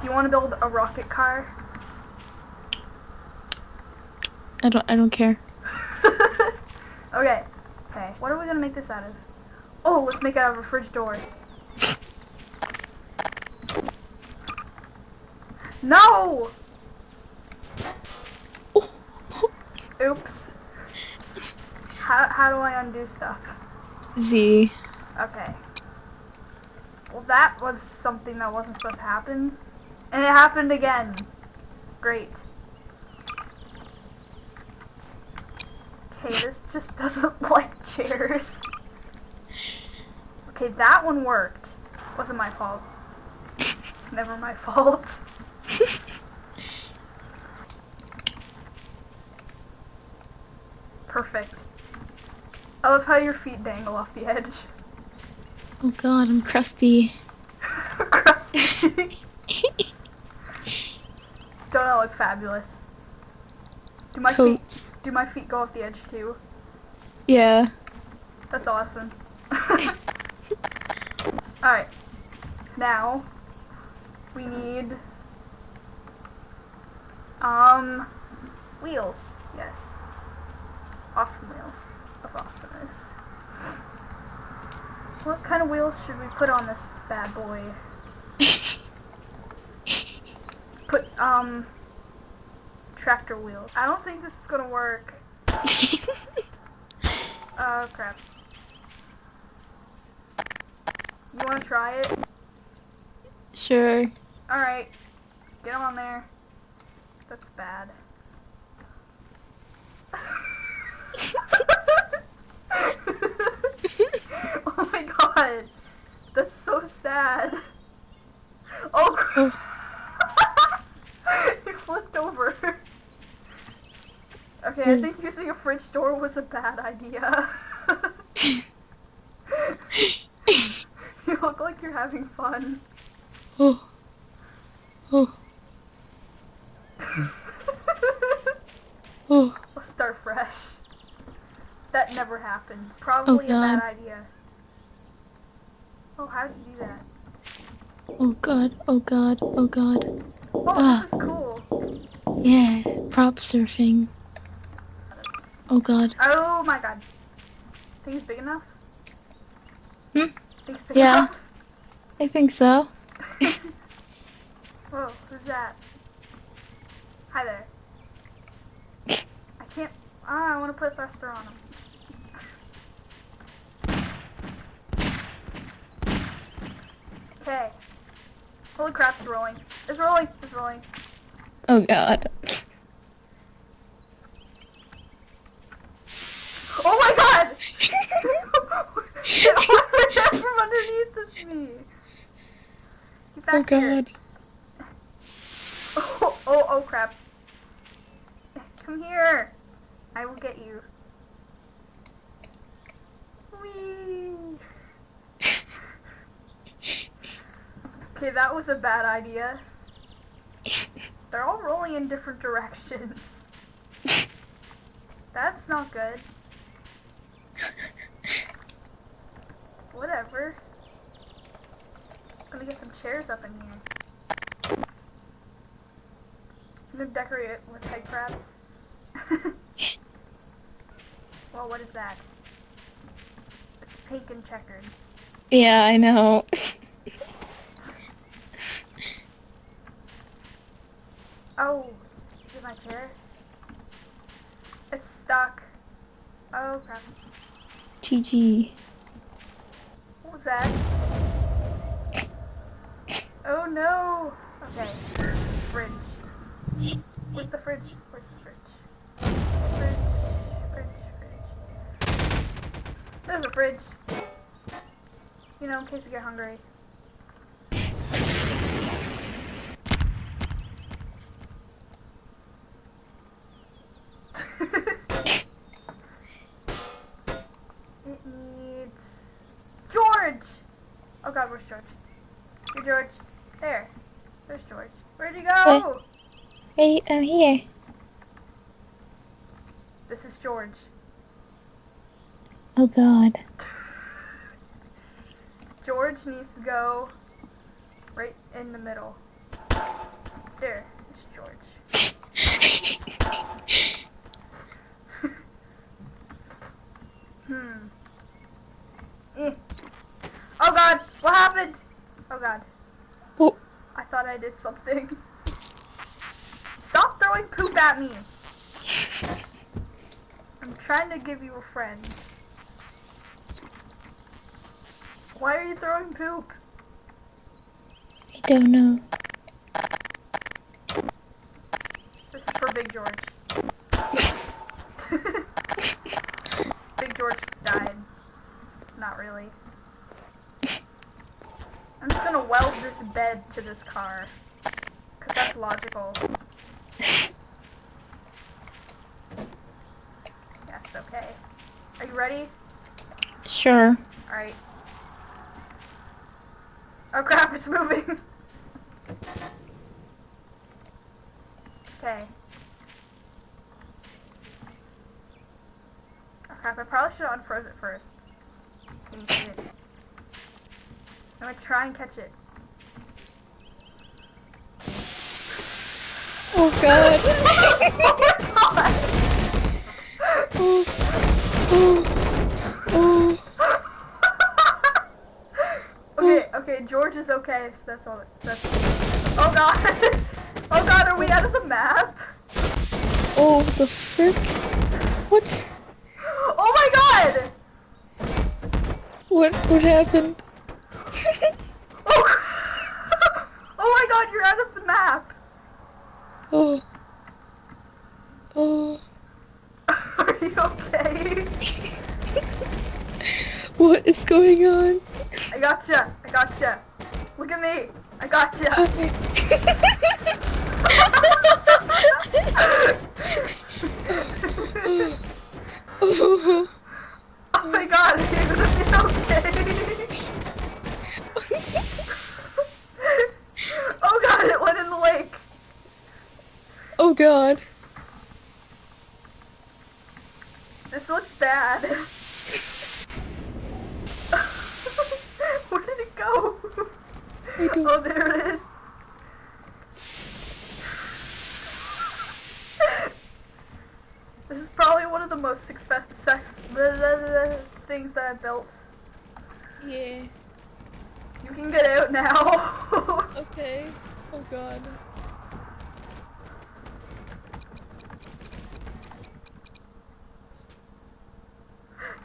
Do you want to build a rocket car? I don't. I don't care. okay. Okay. What are we gonna make this out of? Oh, let's make it out of a fridge door. No! Oops. How, how do I undo stuff? Z. Okay. Well, that was something that wasn't supposed to happen. And it happened again. Great. Okay, this just doesn't like chairs. Okay, that one worked. Wasn't my fault. It's never my fault. Perfect. I love how your feet dangle off the edge. Oh God, I'm crusty. Crusty. Don't I look fabulous? Do my feet do my feet go off the edge too? Yeah. That's awesome. Alright. Now we need um wheels. Yes. Awesome wheels of awesomeness. What kind of wheels should we put on this bad boy? Um tractor wheels. I don't think this is gonna work. Oh crap. You wanna try it? sure. Alright. Get him on there. That's bad. oh my god. That's so sad. Oh crap. Okay, I think using a fridge door was a bad idea. you look like you're having fun. Oh. Oh. Oh. Let's start fresh. That never happened. Probably a bad idea. Oh, how did you do that? Oh God. Oh God. Oh God. Oh, Ah. this is cool. Yeah. Prop surfing. Oh God. Oh my god. Think it's big enough? Hmm? Think it's big Yeah. enough? I think so. Whoa, who's that? Hi there. I can't. Ah, I want to put thruster on him. Okay. Holy crap, it's rolling. It's rolling. It's rolling. Oh God. Oh my god! Get out from underneath of me! Get Oh. God. Oh, oh, oh crap. Come here. I will get you. Whee! Okay, that was a bad idea. They're all rolling in different directions. That's not good. Gonna get some chairs up in here. I'm gonna decorate it with head crabs. well, what is that? It's pink and checkered. Yeah, I know. Oh, is it my chair? It's stuck. Oh crap. GG. What was that? Oh no! Okay. Fridge. Where's the fridge? Where's the fridge? Fridge, fridge, fridge. There's a fridge. You know, in case you get hungry. it needs George. Oh God, where's George? Hey George. There. There's George. Where'd you go? Wait, I'm um, here. This is George. Oh God. George needs to go right in the middle. There, it's George. hmm. Eh. Oh god, what happened? Oh god, Oh, I did something. Stop throwing poop at me. I'm trying to give you a friend. Why are you throwing poop? I don't know. This is for Big George. Big George died. Not really. I'm just gonna weld this bed to this car. Cause that's logical. Yes, okay. Are you ready? Sure. Alright. Oh crap, it's moving! okay. Oh crap, I probably should have unfroze it first. Can you see it? I'm gonna try and catch it. Oh god. oh oh, oh, oh. okay, okay, George is okay, so that's all. That's. Oh god! oh god, are we out of the map? Oh, the frick? What? Oh my god! What, what happened? Oh, oh my god, you're out of the map! oh. Oh. Are you okay? What is going on? I gotcha, I gotcha. Look at me, I gotcha. Oh. oh oh god. This looks bad. Where did it go? I Oh, there it is. This is probably one of the most successful things that I've built. Yeah. You can get out now. Okay. Oh god.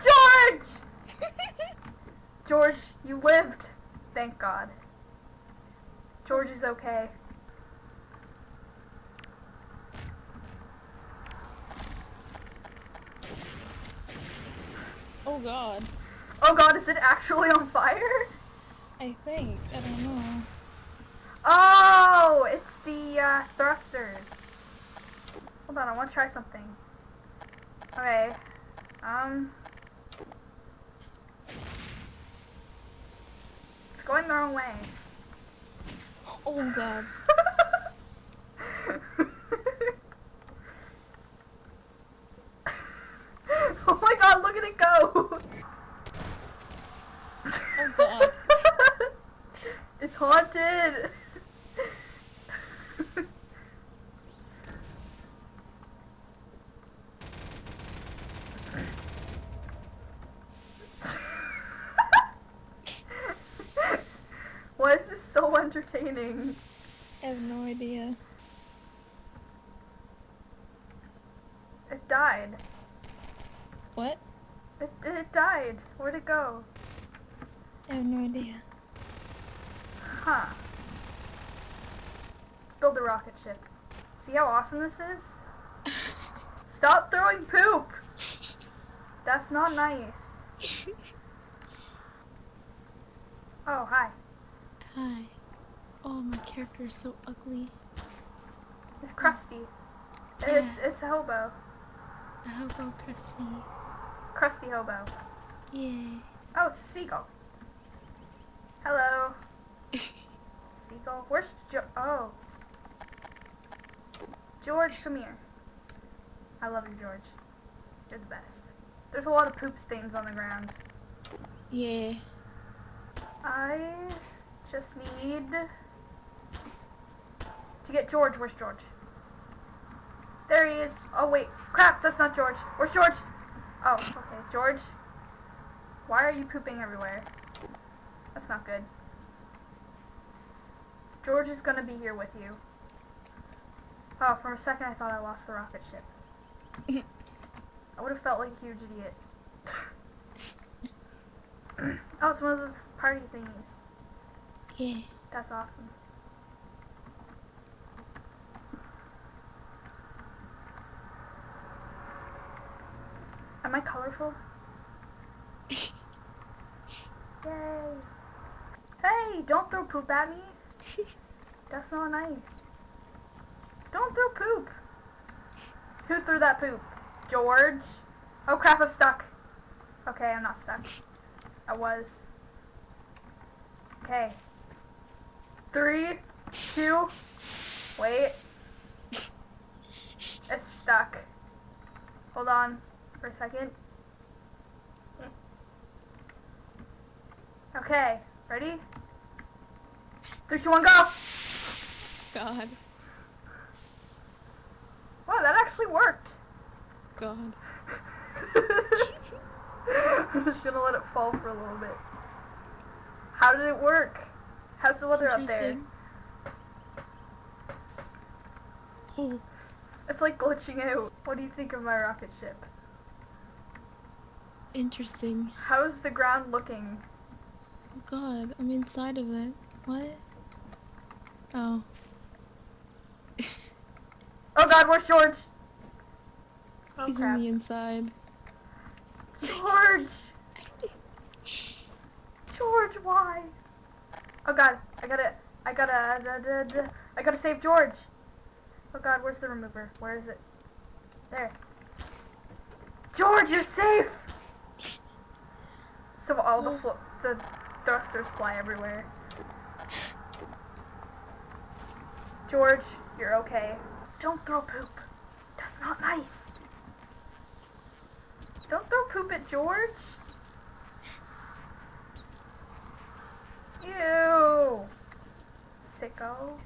George! George, you lived. Thank God. George is okay. oh god. Oh God, is it actually on fire? I think. I don't know. Oh, it's the uh, thrusters. Hold on, I want to try something. Okay. Um. Going the wrong way. Oh god. oh my god, look at it go! Oh god. it's haunted! Why is this so entertaining? I have no idea. It died. What? It, it died. Where'd it go? I have no idea. Huh. Let's build a rocket ship. See how awesome this is? Stop throwing poop! That's not nice. Oh, hi. Hi. Oh, my character is so ugly. It's Krusty. It, it's a hobo. A hobo Christy. Krusty hobo. Yay. Oh, it's a seagull. Hello. Seagull. Where's jo- Oh. George, come here. I love you, George. You're the best. There's a lot of poop stains on the ground. Yeah. I just need to get George. Where's George? There he is. Oh wait, crap, that's not George. Where's George? Oh, okay, George. Why are you pooping everywhere? That's not good. George is gonna be here with you. Oh, for a second I thought I lost the rocket ship. I would have felt like a huge idiot. oh, it's one of those party thingies. Yeah. That's awesome. Am I colorful? Yay! Hey, don't throw poop at me. That's not nice. Don't throw poop. Who threw that poop? George? Oh crap, I'm stuck. Okay, I'm not stuck. I was. Okay. Three, two, wait. It's stuck. Hold on for a second. Okay, ready? Three, two, one, go! God. Wow, that actually worked. God. I'm just gonna let it fall for a little bit. How did it work? How's the weather up there? Oh, It's like glitching out. What do you think of my rocket ship? Interesting. How's the ground looking? Oh God, I'm inside of it. What? Oh. Oh god, where's George? Oh He's crap. on the inside. George! George, why? Oh god, I gotta, I gotta, da, da, da, I gotta save George. Oh god, where's the remover? Where is it? There. George, you're safe! So all the the thrusters fly everywhere. George, you're okay. Don't throw poop. That's not nice. Don't throw poop at George. Ew. Sicko.